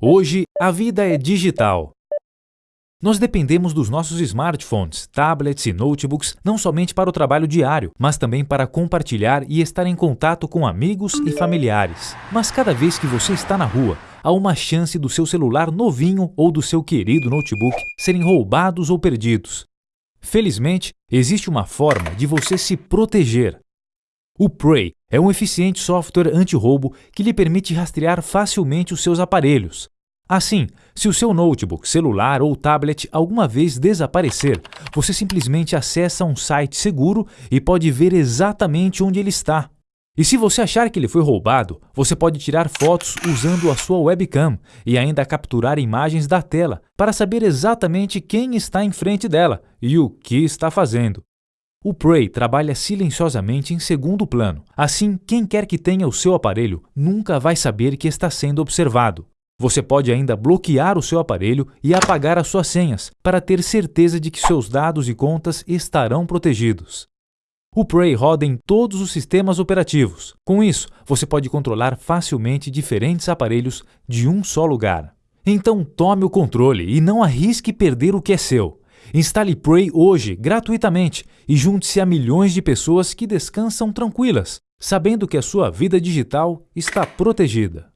Hoje, a vida é digital. Nós dependemos dos nossos smartphones, tablets e notebooks não somente para o trabalho diário, mas também para compartilhar e estar em contato com amigos e familiares. Mas cada vez que você está na rua, há uma chance do seu celular novinho ou do seu querido notebook serem roubados ou perdidos. Felizmente, existe uma forma de você se proteger. O Prey é um eficiente software anti-roubo que lhe permite rastrear facilmente os seus aparelhos. Assim, se o seu notebook, celular ou tablet alguma vez desaparecer, você simplesmente acessa um site seguro e pode ver exatamente onde ele está. E se você achar que ele foi roubado, você pode tirar fotos usando a sua webcam e ainda capturar imagens da tela para saber exatamente quem está em frente dela e o que está fazendo. O Prey trabalha silenciosamente em segundo plano, assim quem quer que tenha o seu aparelho nunca vai saber que está sendo observado. Você pode ainda bloquear o seu aparelho e apagar as suas senhas para ter certeza de que seus dados e contas estarão protegidos. O Prey roda em todos os sistemas operativos. Com isso, você pode controlar facilmente diferentes aparelhos de um só lugar. Então tome o controle e não arrisque perder o que é seu. Instale Prey hoje, gratuitamente, e junte-se a milhões de pessoas que descansam tranquilas, sabendo que a sua vida digital está protegida.